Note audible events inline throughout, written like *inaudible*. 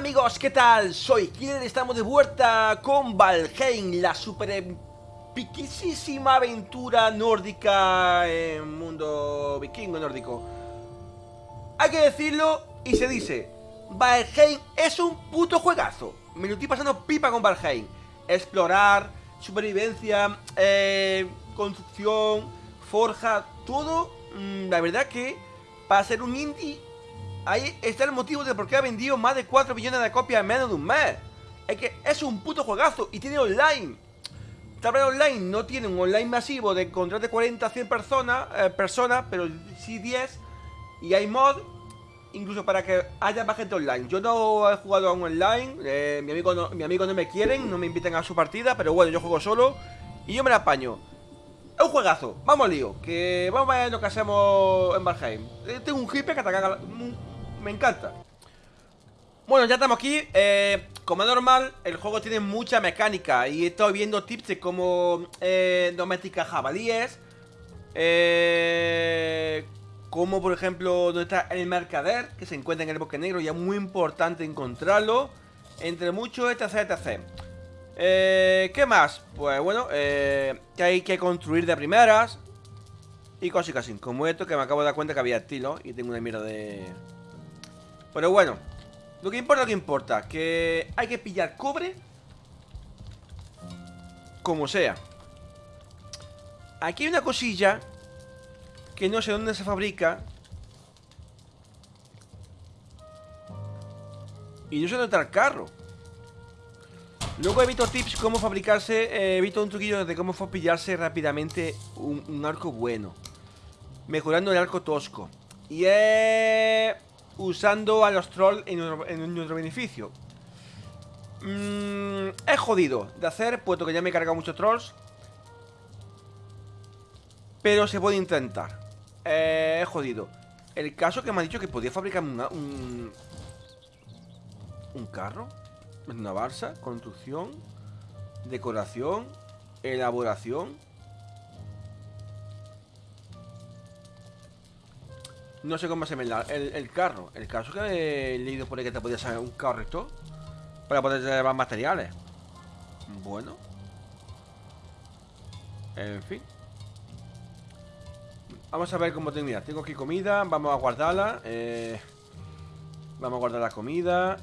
amigos, ¿qué tal? Soy Killer, estamos de vuelta con Valheim, la super piquisísima aventura nórdica en mundo vikingo nórdico. Hay que decirlo y se dice, Valheim es un puto juegazo. Me lo estoy pasando pipa con Valheim. Explorar, supervivencia, eh, construcción, forja, todo, mm, la verdad que para ser un indie Ahí está el motivo de por qué ha vendido más de 4 millones de copias en menos de un mes. Es que es un puto juegazo y tiene online. Tablet Online no tiene un online masivo de encontrar de 40 a 100 personas, eh, personas, pero sí 10. Y hay mod, incluso para que haya más gente online. Yo no he jugado a un online, eh, mi, amigo no, mi amigo no me quieren, no me inviten a su partida, pero bueno, yo juego solo y yo me la apaño. Es un juegazo, vamos al lío, que vamos a ver lo que hacemos en Valheim. Eh, tengo un hippie que ataca me encanta. Bueno, ya estamos aquí. Eh, Como es normal, el juego tiene mucha mecánica Y he estado viendo tips de cómo eh, jabalíes eh, Como por ejemplo, donde está el mercader Que se encuentra en el bosque negro Y es muy importante encontrarlo Entre muchos, etc, etc. Eh, ¿Qué más? Pues bueno, eh, que hay que construir de primeras Y cositas así, como esto que me acabo de dar cuenta que había estilo Y tengo una mierda de... Pero bueno, lo que importa, lo que importa Que hay que pillar cobre Como sea. Aquí hay una cosilla Que no sé dónde se fabrica Y no sé dónde está el carro. Luego he visto tips cómo fabricarse eh, He visto un truquillo de cómo pillarse rápidamente un, arco bueno Mejorando el arco tosco. Y he usando a los trolls en nuestro, beneficio. Mm, es jodido de hacer, puesto que ya me he cargado muchos trolls. Pero se puede intentar. Eh, es jodido. El caso que me ha dicho que podía fabricar un... Un carro. Una balsa, construcción, decoración, elaboración. No sé cómo se me el, el carro. El caso que he leído por ahí que te podías hacer un carro para poder llevar materiales. Bueno. En fin. Vamos a ver cómo tengo. Mira, tengo aquí comida. Vamos a guardarla. Eh, vamos a guardar la comida.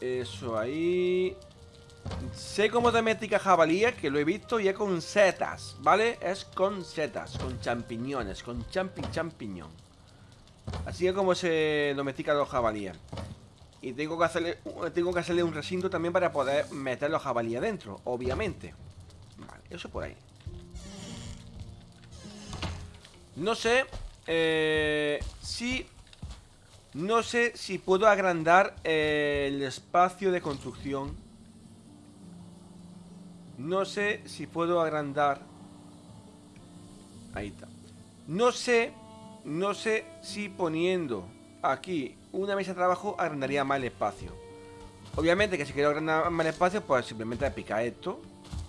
Eso ahí. Sé cómo domestica jabalíes, que lo he visto, y es con setas, ¿vale? Es con setas, con champiñones, con champi champiñón. Así es como se domestican los jabalíes. Y tengo que hacerle tengo que hacerle un recinto también para poder meter los jabalíes dentro, obviamente. Vale, eso por ahí. No sé eh, si... No sé si puedo agrandar eh, el espacio de construcción. No sé si puedo agrandar... Ahí está. No sé no sé si poniendo aquí una mesa de trabajo agrandaría más el espacio. Obviamente que si quiero agrandar más el espacio, pues simplemente picar esto.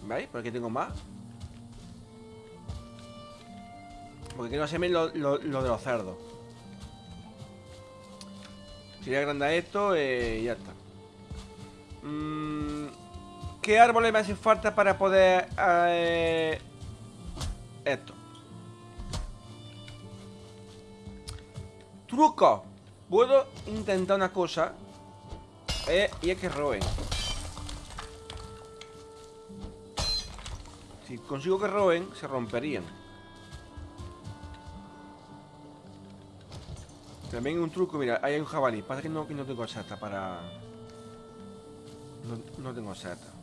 ¿Veis? Porque tengo más. Porque quiero hacerme lo, lo, de los cerdos. Si le agrandar esto, eh, ya está. Mm, ¿Qué árboles me hacen falta para poder... Eh, esto. Truco. Puedo intentar una cosa. Eh, y es que roben. Si consigo que roben, se romperían. También un truco, mira, ahí hay un jabalí. Pasa que no, que no tengo seta para... No, no tengo seta.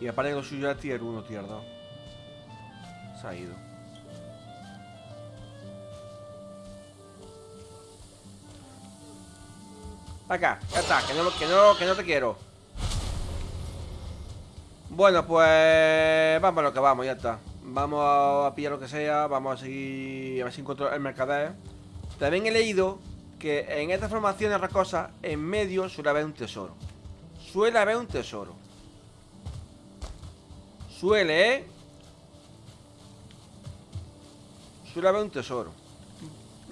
Y aparte lo suyo era tier 1, tier 2. Se ha ido. Acá, ya está, que no, que no, que no te quiero. Bueno, pues vamos a lo que vamos, ya está. Vamos a pillar lo que sea, vamos a seguir a ver si encuentro el mercader. También he leído que en estas formaciones rocosas, en medio suele haber un tesoro. Suele haber un tesoro. Suele, ¿eh? Suele haber un tesoro.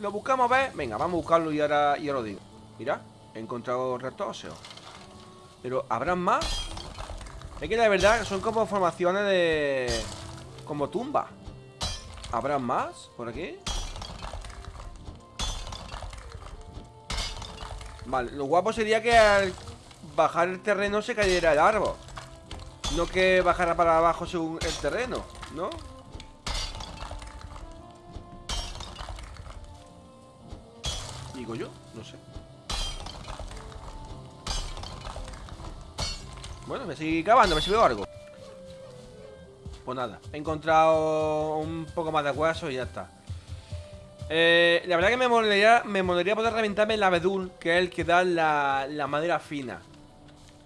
Lo buscamos a ver. Venga, vamos a buscarlo y ahora, y ahora lo digo. Mira, he encontrado restos óseos. Pero, ¿habrán más? Es que la verdad son como formaciones de... Como tumba ¿Habrán más por aquí? Vale, lo guapo sería que al bajar el terreno se cayera el árbol No que bajara para abajo según el terreno, ¿no? Digo yo, no sé Bueno, me sigue cavando, me sigue algo Pues nada, he encontrado un poco más de hueso y ya está eh, la verdad que me molaría, me molaría poder reventarme el abedul, que es el que da la, la, madera fina.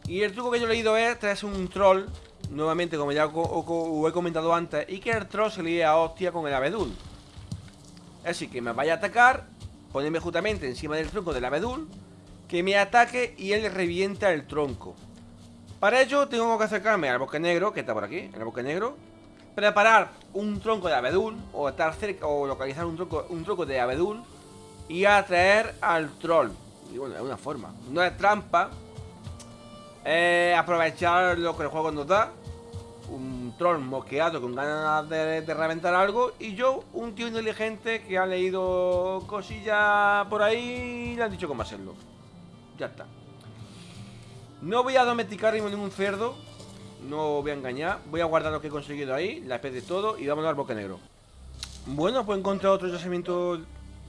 Y el truco que yo he leído es traerse un troll, nuevamente como ya he comentado antes, y que el troll se le a hostia con el abedul. Así que me vaya a atacar, ponerme justamente encima del tronco del abedul, que me ataque y él revienta el tronco. Para ello tengo que acercarme al bosque negro, que está por aquí, el bosque negro Preparar un tronco de abedul O estar cerca, o localizar un tronco, un tronco de abedul Y atraer al troll Y bueno, es una forma No es trampa Es aprovechar lo que el juego nos da. Un troll mosqueado con ganas de, de, reventar algo. Y yo, un tío inteligente que ha leído cosillas por ahí y le han dicho cómo hacerlo. Ya está. No voy a domesticar ningún cerdo. No voy a engañar. Voy a guardar lo que he conseguido ahí La especie de todo Y vamos al bosque negro. Bueno, pues he encontrado otro yacimiento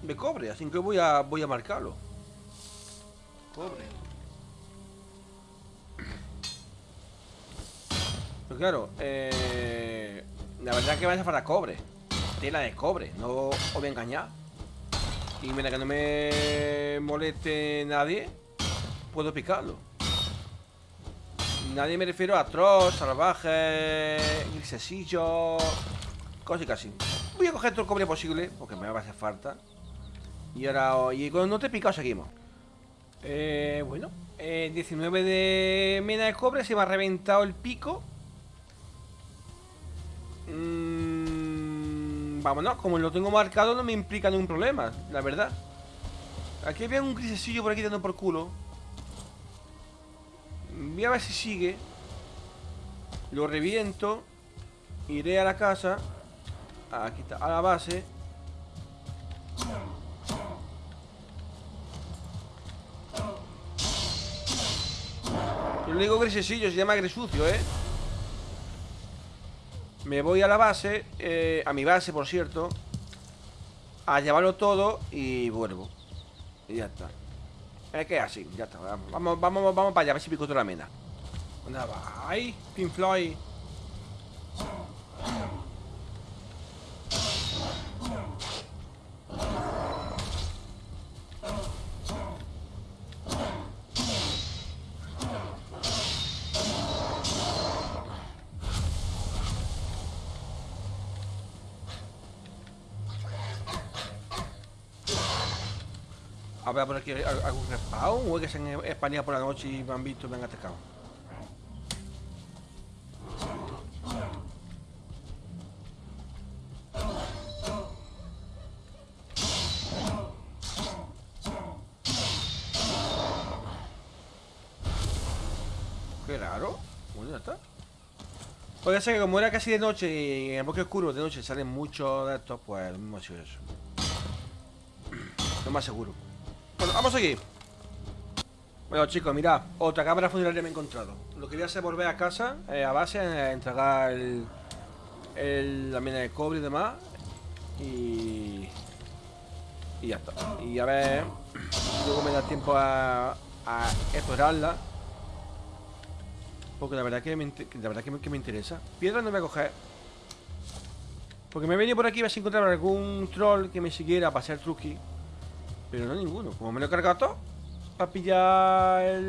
de cobre Así que voy a, voy a marcarlo. Cobre Pues claro eh, La verdad es que va a falta cobre Tela de cobre No os voy a engañar Y mira que no me moleste nadie Puedo picarlo Nadie me refiero a atroz, salvaje, grisesillo, cosas así. Voy a coger todo el cobre posible, porque me va a hacer falta. Y ahora, y cuando no te he picado, seguimos. Eh, bueno, eh, 19 de mena de cobre, se me ha reventado el pico. Mm, vámonos, como lo tengo marcado, no me implica ningún problema, la verdad. Aquí había un grisesillo por aquí dando por culo. Voy a ver si sigue. Lo reviento. Iré a la casa. Aquí está, a la base. Yo le digo grisesillo, se llama gresucio, ¿eh? Me voy a la base, eh, a mi base, por cierto, a llevarlo todo y vuelvo. Y ya está. Es que así, ya está. Vamos, vamos, vamos para allá, a ver si pico otra la mena. ¿Dónde va? ¡Ay! Pink Floyd. Ver por aquí algún respawn o es que se han expandido por la noche y me han visto y me han atacado. Raro. Bueno, ya está. Puede ser que como era casi de noche y en el bosque oscuro de noche salen muchos de estos, pues mismo ha sido eso. Lo más seguro. Bueno, vamos a seguir. Bueno chicos, mirad Otra cámara funeraria me he encontrado. Lo que voy a hacer volver a casa eh, A base, eh, entregar el, La mina de cobre y demás. Y Y ya está. Y a ver Luego me da tiempo a, a explorarla. Porque la verdad que me, la verdad que me, que me interesa. Piedra no voy a coger. Porque me he venido por aquí y vas a encontrar algún troll que me siguiera para hacer truqui pero no ninguno. Como me lo he cargado todo para pillar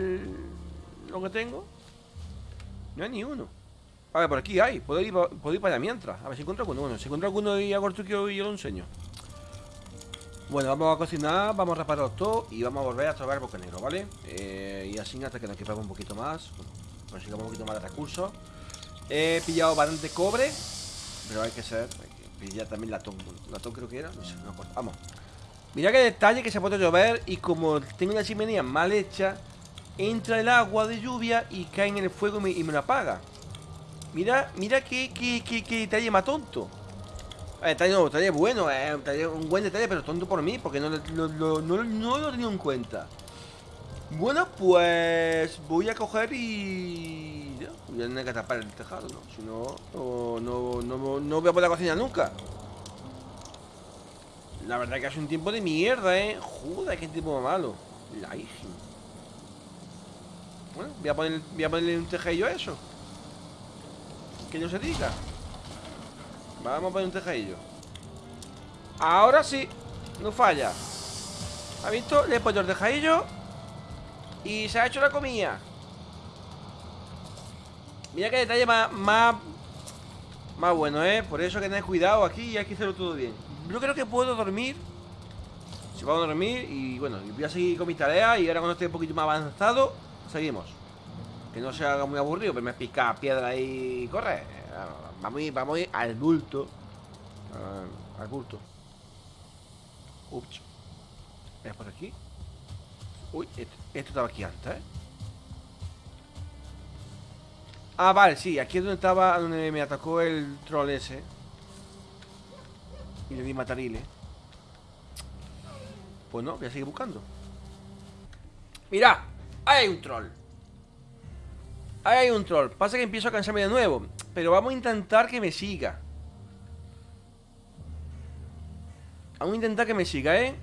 lo que tengo, no hay ni uno. A ver, por aquí hay. Puedo ir, puedo ir para allá mientras. A ver si encuentro alguno. Bueno, si encuentro alguno y hago el truqueo y yo lo enseño. Bueno, vamos a cocinar, vamos a reparar todo y vamos a volver a trabajar bosque negro, ¿vale? Eh, y así hasta que nos equipamos un poquito más. Bueno, consigamos un poquito más de recursos. He pillado bastante cobre, pero hay que ser... ya también latón. Latón creo que era, no. Vamos. Mira qué detalle que se puede llover y como tengo una chimenea mal hecha, entra el agua de lluvia y cae en el fuego y me, lo apaga. Mira, mira qué, qué, qué, detalle más tonto. detalle, no, detalle bueno, eh, un, buen detalle, pero tonto por mí, porque no, no, no lo he tenido en cuenta. Bueno, pues voy a coger y... voy a tener que tapar el tejado, ¿no? Si no, no, no, no, voy a poder cocinar nunca. La verdad que hace un tiempo de mierda, ¿eh? Joder, qué tiempo malo. La hija. Bueno, voy a, poner, voy a ponerle un tejadillo a eso. Que no se diga. Vamos a poner un tejadillo. Ahora sí, no falla. ¿Ha visto? Le he puesto el tejadillo y se ha hecho la comida Mira qué detalle más, más, más bueno, ¿eh? Por eso que tenés cuidado aquí y hay que hacerlo todo bien Yo creo que puedo dormir. Si puedo dormir y bueno, voy a seguir con mis tareas Y ahora cuando esté un poquito más avanzado Seguimos. Que no se haga muy aburrido, pero me pica piedra y corre. Vamos a ir, vamos a ir al bulto. Al bulto. Ups. ¿Es por aquí? Uy, esto, estaba aquí antes, ¿eh? Ah, vale, sí, aquí es donde estaba, donde me atacó el troll ese Y le di matarile. Pues no, voy a seguir buscando. Mira, ahí hay un troll. Ahí hay un troll. Pasa que empiezo a cansarme de nuevo Pero vamos a intentar que me siga. Vamos a intentar que me siga, ¿eh?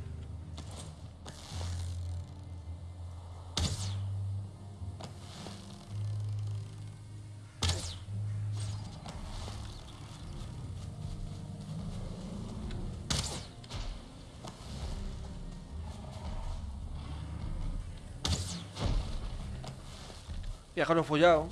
Viajaron follado.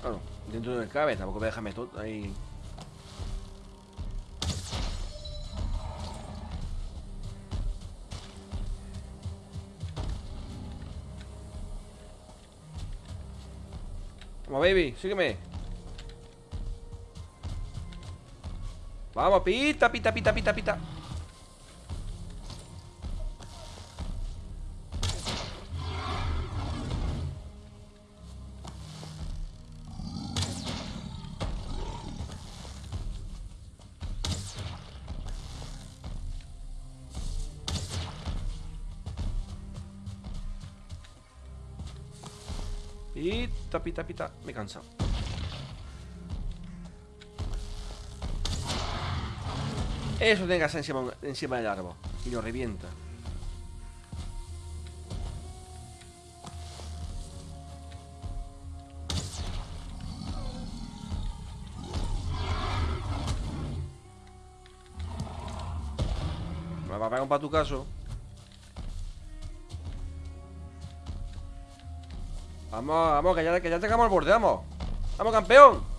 Claro, dentro del cabe, tampoco me dejarme todo ahí. Baby, sígueme. Vamos, pita, pita, pita, pita, pita Pita, pita, pita. Me he cansado. Eso tenga encima, encima del árbol. Y lo revienta. Me va a pegar un para tu caso. Vamos, vamos, que ya, que ya tengamos el borde, vamos. Vamos, campeón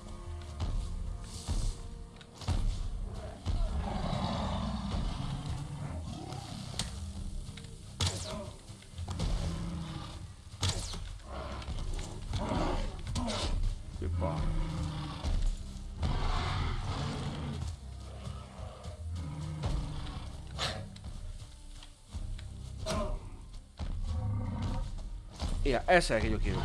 Mira, ese es el que yo quiero.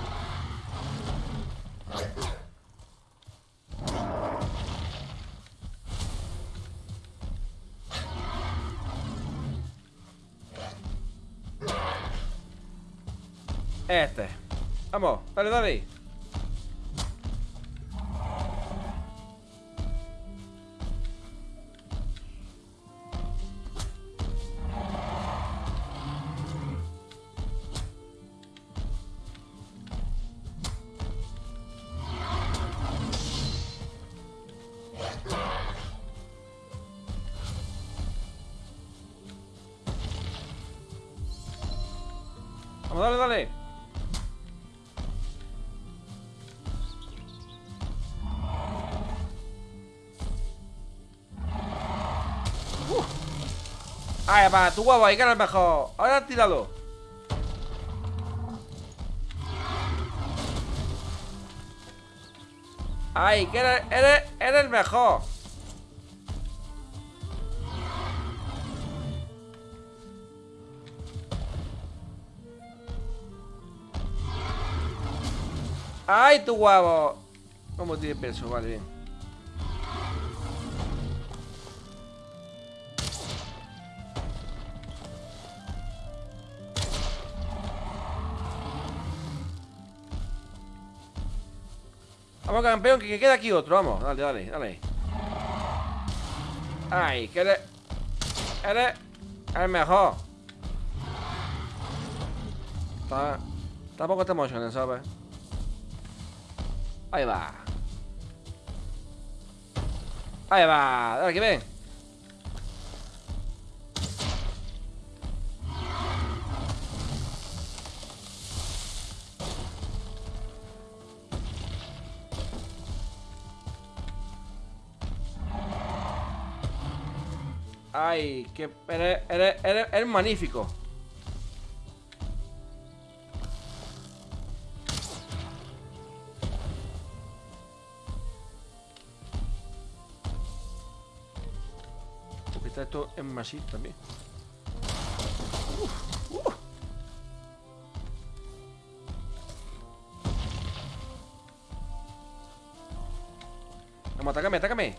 Este. Vamos, dale, dale. Vamos, dale, dale. Uf. Ahí va, tu huevo, ahí que eres mejor. Ahora tíralo. Ay, que eres, eres, eres el mejor. ¡Ay, tu huevo! ¿Cómo tiene peso? Vale, bien. Vamos, campeón, que queda aquí otro. Vamos, dale, dale, dale. Ay, que eres... Eres el mejor. Tampoco te emociones, ¿sabes? Ahí va. Ahí va. Dale, que ven. Ay, que eres, eres, eres, eres magnífico. Esto es más también. Vamos, atácame, atácame.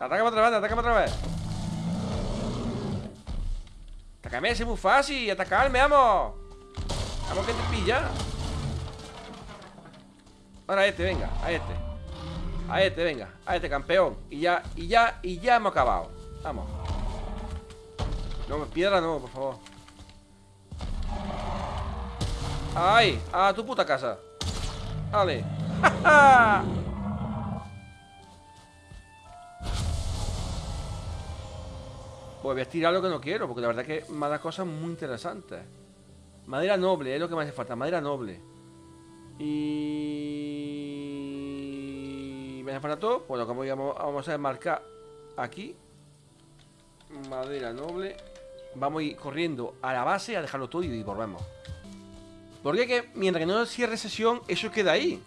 Atácame otra vez, atácame otra vez. Atácame, es muy fácil. Atacarme, vamos. Vamos que te pilla. Ahora este, venga, a este A este, venga, a este campeón Y ya, y ya, y ya hemos acabado Vamos No, piedra no, por favor ¡Ay! ¡A tu puta casa! ¡Vale! Pues *laughs* voy a estirar lo que no quiero Porque la verdad que me da cosas muy interesantes Madera noble, es lo que me hace falta Madera noble y... ¿Me hace falta todo? Bueno, como digamos, vamos a marcar aquí. Madera noble. Vamos a ir corriendo a la base a dejarlo todo y volvemos. Porque que mientras que no cierre sesión, eso queda ahí.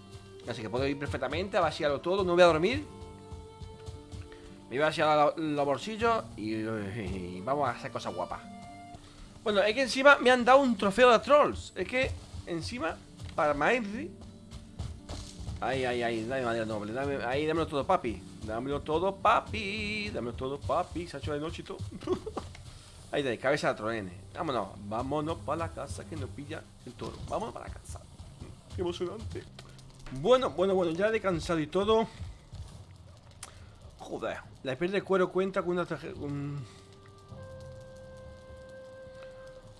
Así que puedo ir perfectamente a vaciarlo todo. No voy a dormir. Me voy a vaciar los bolsillos y, vamos a hacer cosas guapas. Bueno, es que encima me han dado un trofeo de trolls. Es que encima para Mainri. Ay, ay, ay, dame madera noble. Dame, ahí, dámelo todo, papi. Dámelo todo, papi. Dámelo todo, papi. Se ha hecho de noche y todo. *laughs* ahí de cabeza de tronene. Vámonos, vámonos para la casa que nos pilla el toro. Vámonos para la casa. Qué emocionante. Bueno, bueno, bueno, ya he descansado y todo. Joder, la piel de cuero cuenta con una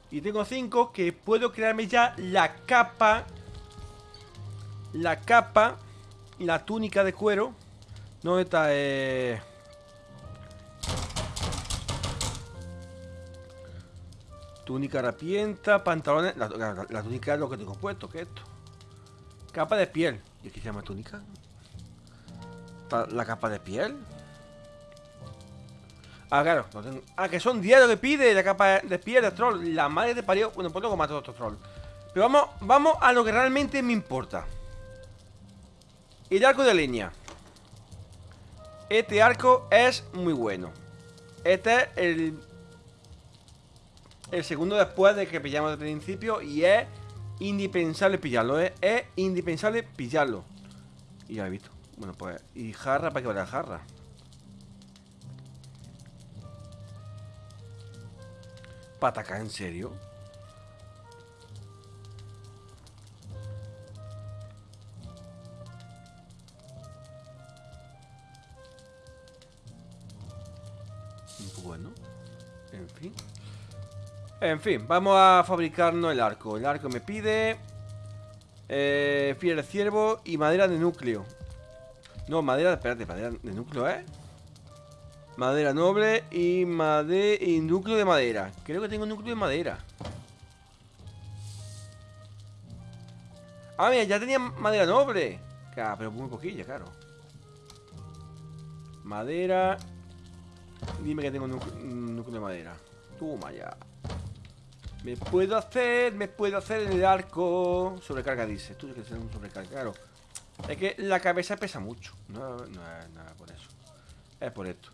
Y tengo cinco que puedo crearme ya la capa la capa la túnica de cuero. No, está... Eh... Túnica harapienta, pantalones... La, túnica es lo que tengo puesto, ¿qué es esto? Capa de piel. ¿Y qué se llama túnica? ¿La capa de piel? Ah, claro. Ah, que son diarios que pide la capa de piel de troll. La madre de parió. Bueno, pues luego mato a otro troll. Pero vamos, vamos a lo que realmente me importa. El arco de línea. Este arco es muy bueno. Este es el... El segundo después de que pillamos al principio y es indispensable pillarlo, ¿eh? Es indispensable pillarlo. Y ya he visto. Bueno, pues... Y jarra para que vaya jarra. ¿Para en serio? Bueno, en fin. En fin, vamos a fabricarnos el arco. El arco me pide eh, fiel ciervo y madera de núcleo. No, madera, espérate, madera de núcleo, ¿eh? Madera noble y, madera y núcleo de madera. Creo que tengo núcleo de madera. Ah, mira, ya tenía madera noble. Claro, pero muy poquilla, claro. Madera. Dime que tengo un núcleo de madera. Toma ya. Me puedo hacer, me puedo hacer el arco. Sobrecarga, dice. Tú que ser un sobrecarga, claro. Es que la cabeza pesa mucho. No, no es nada por eso. Es por esto.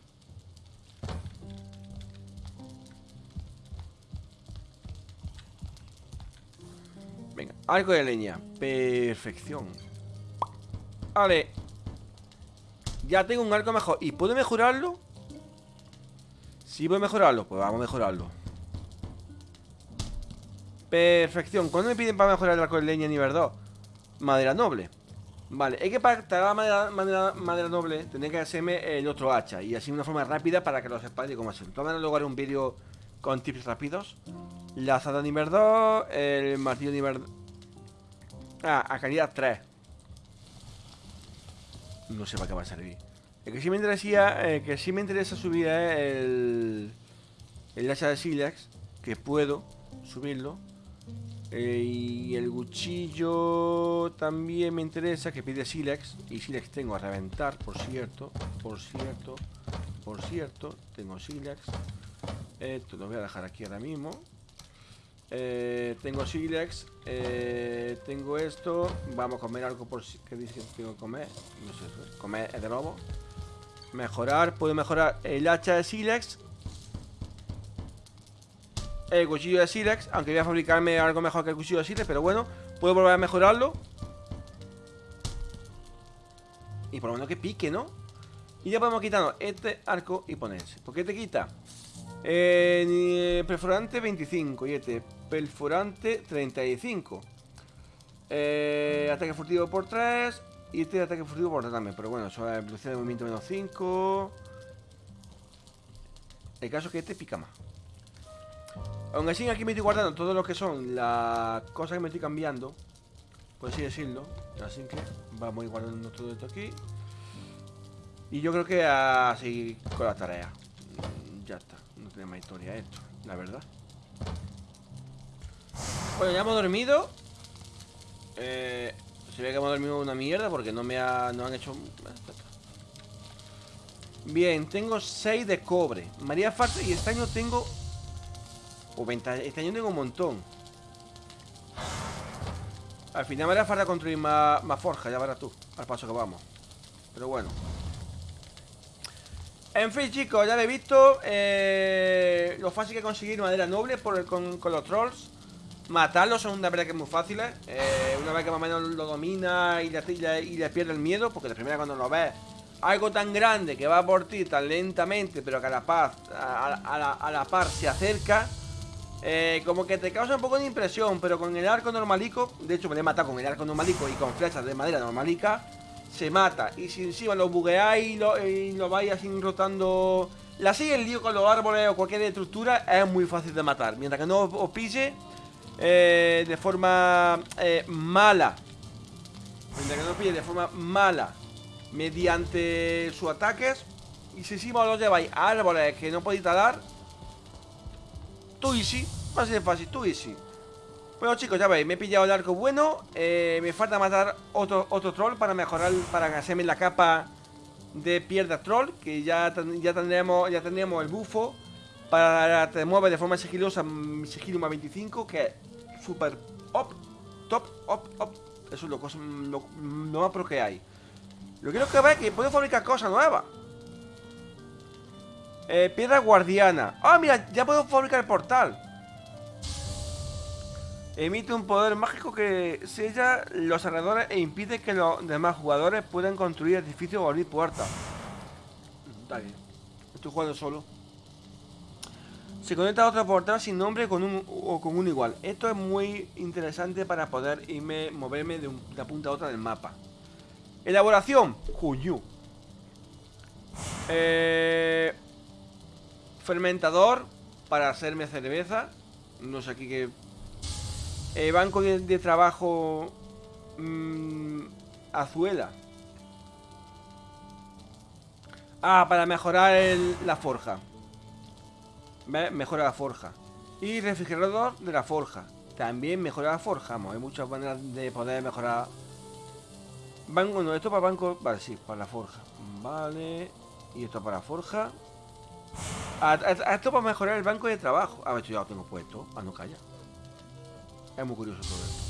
Venga, arco de leña. Perfección. Vale. Ya tengo un arco mejor. ¿Y puedo mejorarlo? Si voy a mejorarlo, pues vamos a mejorarlo. Perfección. ¿Cuándo me piden para mejorar el arco de leña nivel 2? Madera noble. Vale, es que para traer madera, madera, noble tendría que hacerme el otro hacha Y así una forma rápida para que lo sepáis de cómo hacerlo Todavía luego haré un vídeo con tips rápidos La azada nivel 2 El martillo nivel... Ah, a calidad 3 No sé para qué va a servir El que sí me interesa, eh, que sí me interesa subir es el... El hacha de Silex Que puedo subirlo eh, y el cuchillo también me interesa, que pide Silex. Y Silex tengo a reventar, por cierto. Por cierto. Por cierto. Tengo Silex. Esto lo voy a dejar aquí ahora mismo. Eh, tengo Silex. Eh, tengo esto. Vamos a comer algo por si... ¿Qué dice que tengo que comer? No sé, comer es de lobo. Mejorar. Puedo mejorar el hacha de Silex el cuchillo de Silex Aunque voy a fabricarme algo mejor que el cuchillo de Silex Pero bueno, puedo volver a mejorarlo Y por lo menos que pique, ¿no? Y ya podemos quitarnos este arco y ponerse ¿Por qué te quita? Eh, perforante 25 Y este perforante 35 eh, Ataque furtivo por 3 Y este ataque furtivo por 3 también Pero bueno, eso es velocidad de movimiento menos 5 El caso es que este pica más. Aún así aquí me estoy guardando todo lo que son las cosas que me estoy cambiando Por así decirlo Así que vamos a ir guardando todo esto aquí. Y yo creo que a seguir con la tarea. Mm, Ya está, no tiene más historia esto, la verdad. Bueno, ya hemos dormido. Eh, Se ve que hemos dormido una mierda porque no me ha, no han hecho... Bien, tengo 6 de cobre María falta y este año tengo este año tengo un montón. Al final me hará falta construir más, más forja, ya verás tú, al paso que vamos. Pero bueno. En fin, chicos, ya lo he visto. Eh, lo fácil que conseguir madera noble por con, los trolls. Matarlos son una verdad que es muy fáciles. Eh, una vez que más o menos lo domina y le, y le pierde el miedo, porque de primera cuando lo ves algo tan grande que va por ti tan lentamente, pero que a la, paz, a, la, la par se acerca, eh, como que te causa un poco de impresión, pero con el arco normalico, de hecho me he matado con el arco normalico y con flechas de madera normalica, se mata. Y si encima lo bugueáis y lo, lo vais así rotando... La sigue el lío con los árboles o cualquier estructura es muy fácil de matar. Mientras que no os pille eh, de forma eh, mala. Que no os pille de forma mala mediante sus ataques. Y si encima los lleváis árboles que no podéis talar, Tú easy, así de fácil, tú easy Bueno chicos, ya veis, me he pillado el arco bueno eh, Me falta matar otro, otro troll para mejorar, para hacerme la capa de pierda troll Que ya, ya, tendremos, ya tendremos el bufo Para te mueve de forma sigilosa, mm, sigilo más 25 Que es súper op, top, op, op Eso es lo, lo, lo más pro que hay Lo quiero que veáis que puedo fabricar cosas nuevas eh, piedra guardiana. ¡Ah, mira! Ya puedo fabricar el portal. Emite un poder mágico que sella los alrededores e impide que los demás jugadores puedan construir edificios o abrir puertas. Está bien. Estoy jugando solo. Se conecta a otro portal sin nombre con un, o con un igual. Esto es muy interesante para poder irme, moverme de, una punta a otra del mapa. Elaboración. Juyu. Eh, fermentador para hacerme cerveza. No sé aquí qué. Eh, banco de, trabajo. Mmm, azuela. Ah, para mejorar la forja. Mejora la forja. Y refrigerador de la forja. También mejora la forja. Hay muchas maneras de poder mejorar. Banco, no, esto para banco. Vale, sí, para la forja. Vale. Y esto para forja. A, a- a esto para mejorar el banco de trabajo. A ver, esto ya lo tengo puesto. Ah, no, calla. Es muy curioso todo esto.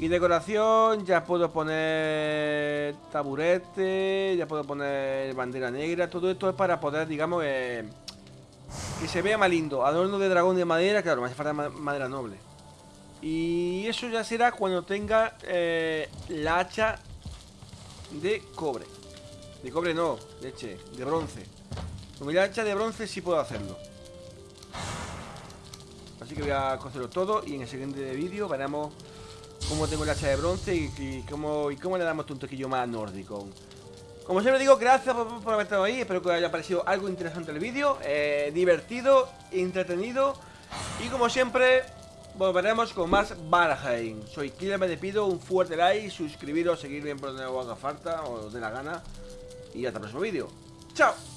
Y decoración, ya puedo poner taburete, ya puedo poner bandera negra. Todo esto es para poder, digamos, eh, que se vea más lindo. Adorno de dragón de madera, claro, me hace falta ma- madera noble. Y eso ya será cuando tenga eh, la hacha de cobre. De cobre no, leche, de bronce. Con el hacha de bronce sí puedo hacerlo. Así que voy a cocerlo todo y en el siguiente vídeo veremos cómo tengo el hacha de bronce y, y cómo, y cómo le damos un toquillo más nórdico. Como siempre digo, gracias por, haber estado ahí. Espero que os haya parecido algo interesante el vídeo. eh, divertido, entretenido. Y como siempre, volveremos con más Valheim. Soy Killer, me despido. Un fuerte like, suscribiros, seguirme por donde os haga falta o os dé la gana. Y hasta el próximo vídeo. ¡Chao!